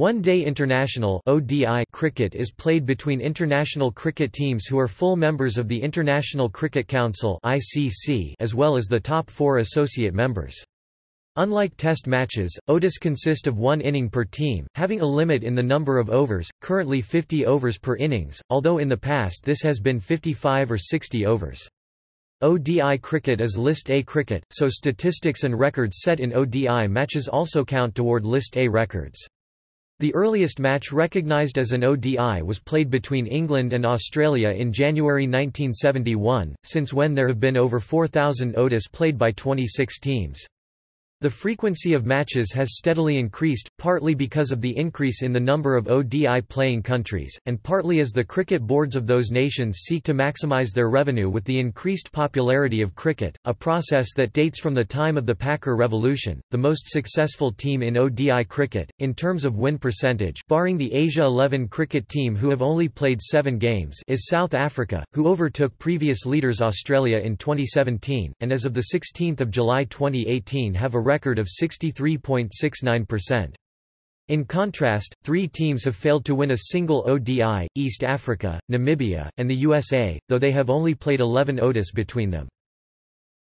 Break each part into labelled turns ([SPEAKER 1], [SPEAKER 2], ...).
[SPEAKER 1] One-day international (ODI) cricket is played between international cricket teams who are full members of the International Cricket Council (ICC) as well as the top 4 associate members. Unlike test matches, ODIs consist of one inning per team, having a limit in the number of overs, currently 50 overs per innings, although in the past this has been 55 or 60 overs. ODI cricket is List A cricket, so statistics and records set in ODI matches also count toward List A records. The earliest match recognised as an ODI was played between England and Australia in January 1971, since when there have been over 4,000 ODIs played by 26 teams. The frequency of matches has steadily increased, partly because of the increase in the number of ODI playing countries, and partly as the cricket boards of those nations seek to maximise their revenue with the increased popularity of cricket, a process that dates from the time of the Packer Revolution. The most successful team in ODI cricket, in terms of win percentage, barring the Asia 11 cricket team who have only played seven games, is South Africa, who overtook previous leaders Australia in 2017, and as of 16 July 2018 have a record of 63.69%. In contrast, three teams have failed to win a single ODI, East Africa, Namibia, and the USA, though they have only played 11 ODIs between them.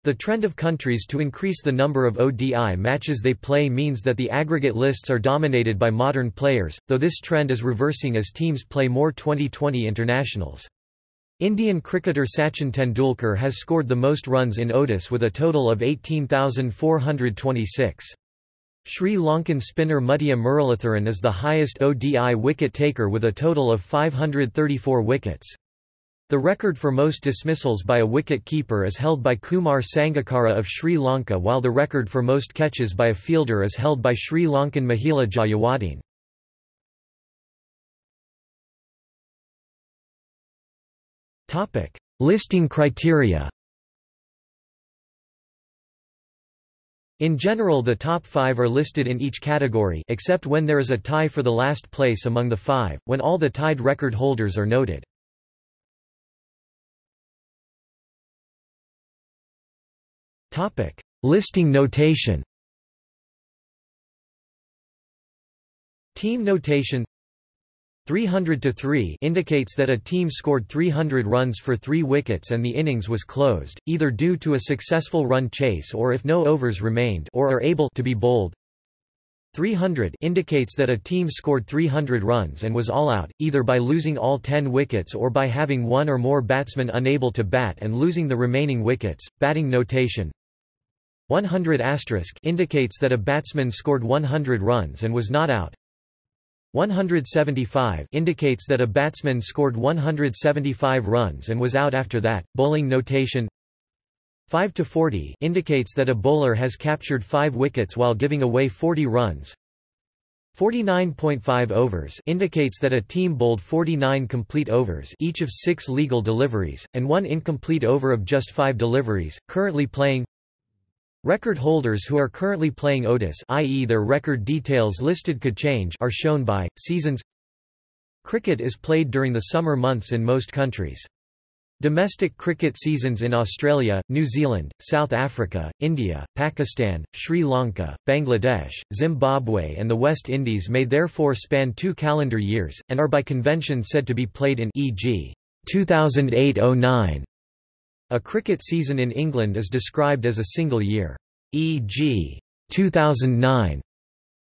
[SPEAKER 1] The trend of countries to increase the number of ODI matches they play means that the aggregate lists are dominated by modern players, though this trend is reversing as teams play more 2020 internationals. Indian cricketer Sachin Tendulkar has scored the most runs in ODIs with a total of 18,426. Sri Lankan spinner Muttiah Muralitharan is the highest ODI wicket-taker with a total of 534 wickets. The record for most dismissals by a wicket-keeper is held by Kumar Sangakkara of Sri Lanka while the record for most catches by a fielder is held by Sri Lankan Mahela Jayawardene. Listing criteria In general the top five are listed in each category except when there is a tie for the last place among the five, when all the tied record holders are noted. Listing notation Team notation 300 to 3 indicates that a team scored 300 runs for 3 wickets and the innings was closed, either due to a successful run chase or if no overs remained or are able to be bowled. 300 indicates that a team scored 300 runs and was all out, either by losing all 10 wickets or by having one or more batsmen unable to bat and losing the remaining wickets. Batting notation 100 indicates that a batsman scored 100 runs and was not out. 175 indicates that a batsman scored 175 runs and was out after that. Bowling notation 5 to 40 indicates that a bowler has captured 5 wickets while giving away 40 runs. 49.5 overs indicates that a team bowled 49 complete overs each of 6 legal deliveries and one incomplete over of just 5 deliveries currently playing Record holders who are currently playing ODIs i.e. their record details listed could change are shown by, seasons Cricket is played during the summer months in most countries. Domestic cricket seasons in Australia, New Zealand, South Africa, India, Pakistan, Sri Lanka, Bangladesh, Zimbabwe and the West Indies may therefore span two calendar years, and are by convention said to be played in e.g. 2008–09 a cricket season in England is described as a single year, e.g. 2009.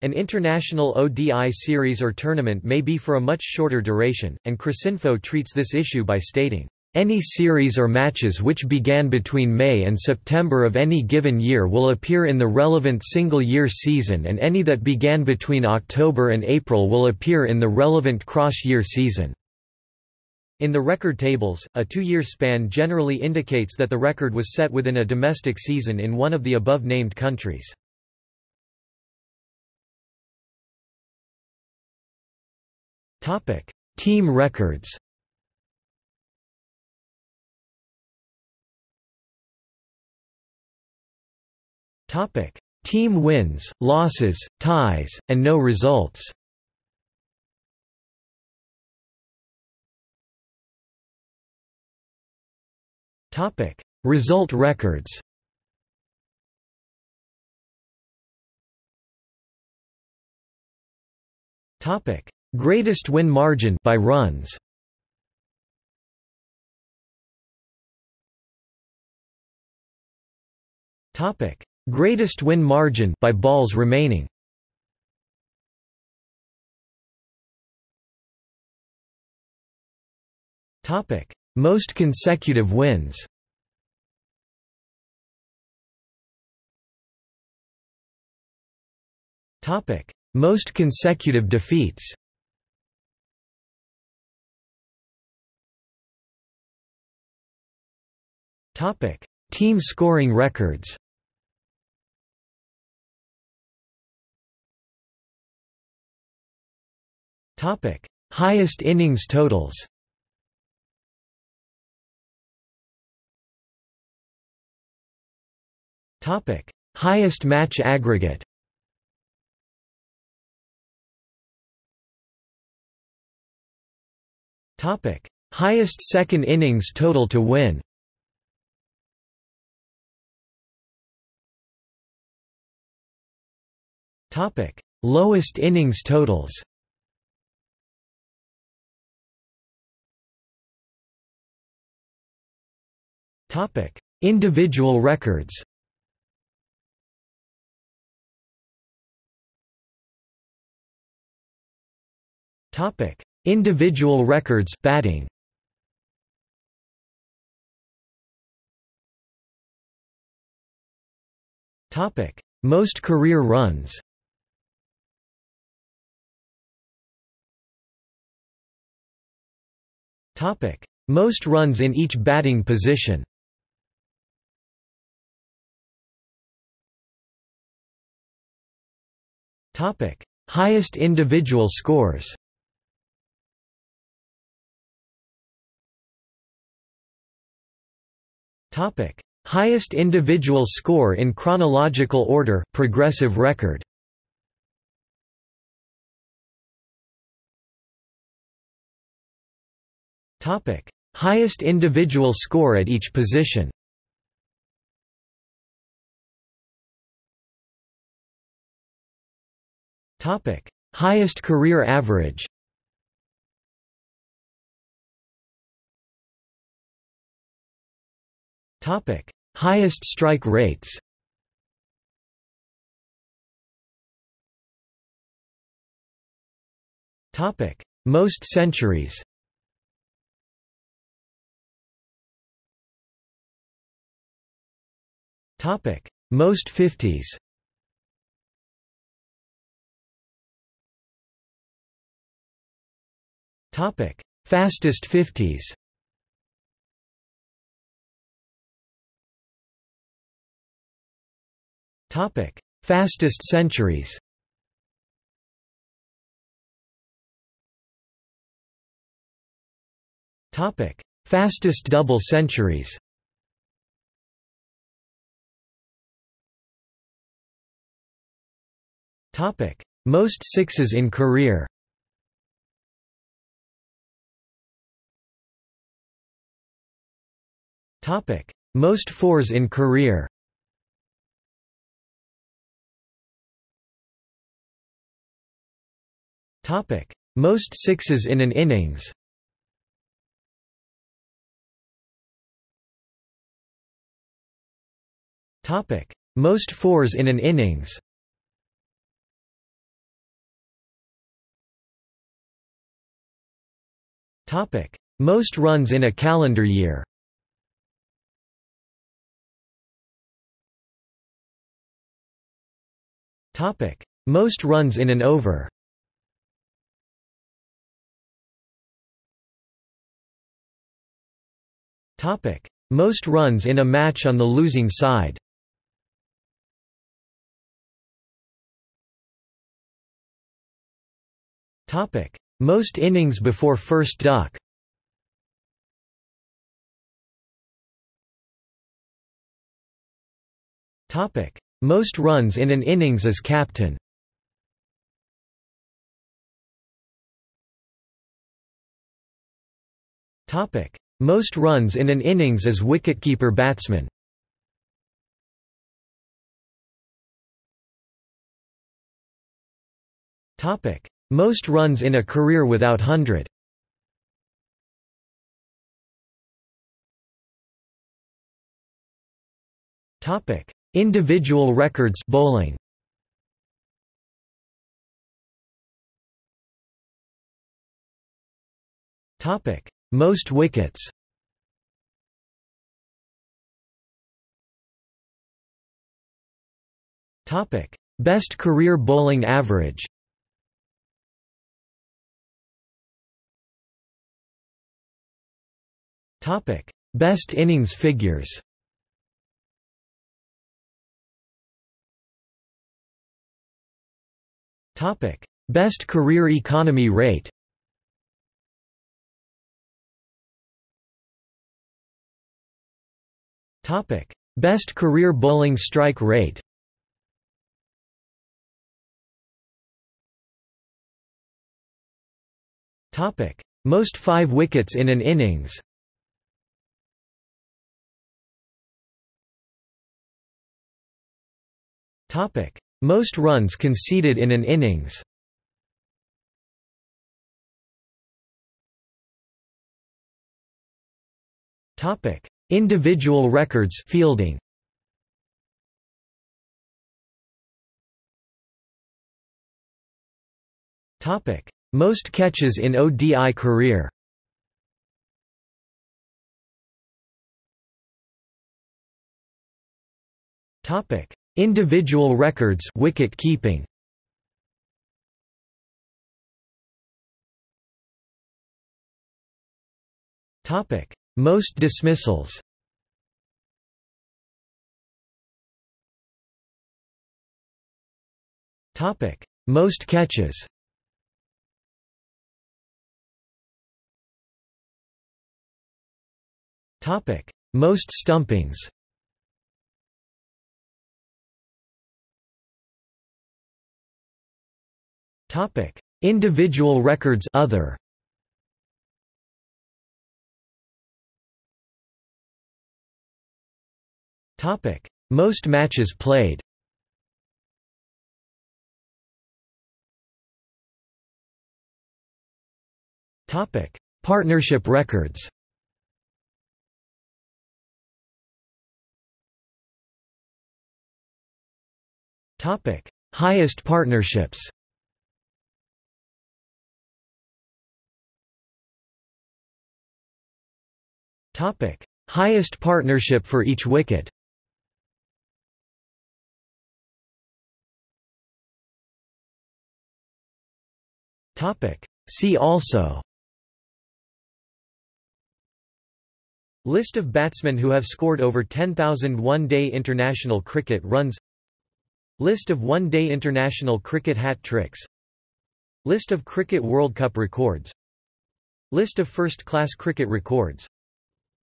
[SPEAKER 1] An international ODI series or tournament may be for a much shorter duration, and Cricinfo treats this issue by stating, any series or matches which began between May and September of any given year will appear in the relevant single-year season and any that began between October and April will appear in the relevant cross-year season. In the record tables, a two-year span generally indicates that the record was set within a domestic season in one of the above-named countries. Team records. Team wins, losses, ties, and no results Topic: Result records. Topic: Greatest win margin by runs. Topic: Greatest win margin by balls remaining. Topic: Most consecutive wins. Topic: Most consecutive defeats. Topic: Team scoring records. Topic: Highest innings totals. Topic: Highest match aggregate. Topic: Highest second innings total to win. Topic: Lowest innings totals. Topic: Individual records. Topic: Individual records batting. Topic: Most career runs. Topic: Most runs in each batting position. Topic: Highest individual scores. Topic: Highest individual score in chronological order, progressive record. Topic: Highest individual score at each position. Topic: Highest career average. Topic: Highest strike rates. Topic: Most centuries. Topic: Most 50s. Topic: Fastest 50s. Topic: Fastest centuries. Topic: Fastest double centuries. Topic: Most sixes in career. Topic: Most fours in career. Topic: Most sixes in an innings. Topic: Most fours in an innings. Topic: Most runs in a calendar year. Topic: Most runs in an over. Most runs in a match on the losing side. Most innings before first duck. Most runs in an innings as captain. Topic: Most runs in an innings as wicketkeeper batsman. Topic: Most runs in a career without hundred Topic: Individual records bowling. Topic: Most wickets. Topic: Best career bowling average. Topic: Best innings figures. Topic: Best career economy rate. Topic: Best career bowling strike rate. Topic: Most 5 wickets in an innings. Topic: Most runs conceded in an innings. Topic: Individual records fielding. Topic: Most catches in ODI career. Topic: Individual records wicket keeping. Topic: Most dismissals. Topic: Most catches. Topic: Most stumpings. Topic: Individual records other. Most matches played. Partnership records. Topic: Highest partnerships. Topic: Highest partnership for each wicket. See also. List of batsmen who have scored over 10,000 one-day international cricket runs. List of one-day international cricket hat tricks. List of Cricket World Cup records. List of first-class cricket records.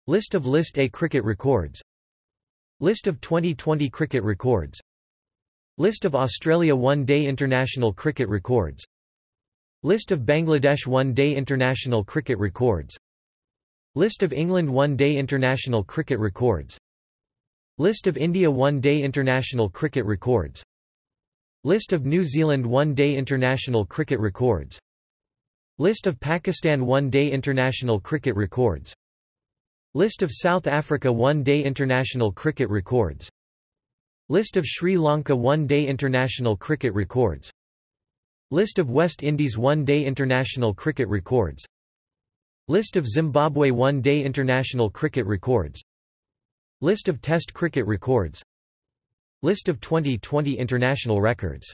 [SPEAKER 1] List of List A cricket records. List of 2020 cricket records. List of Australia one-day international cricket records List of Bangladesh one-day international cricket records. List of England one-day international cricket records. List of India one-day international cricket records. List of New Zealand one-day international cricket records. List of Pakistan one-day international cricket records. List of South Africa one-day international cricket records. List of Sri Lanka one-day international cricket records List of West Indies one-day international cricket records. List of Zimbabwe one-day international cricket records. List of Test cricket records. List of 2020 international records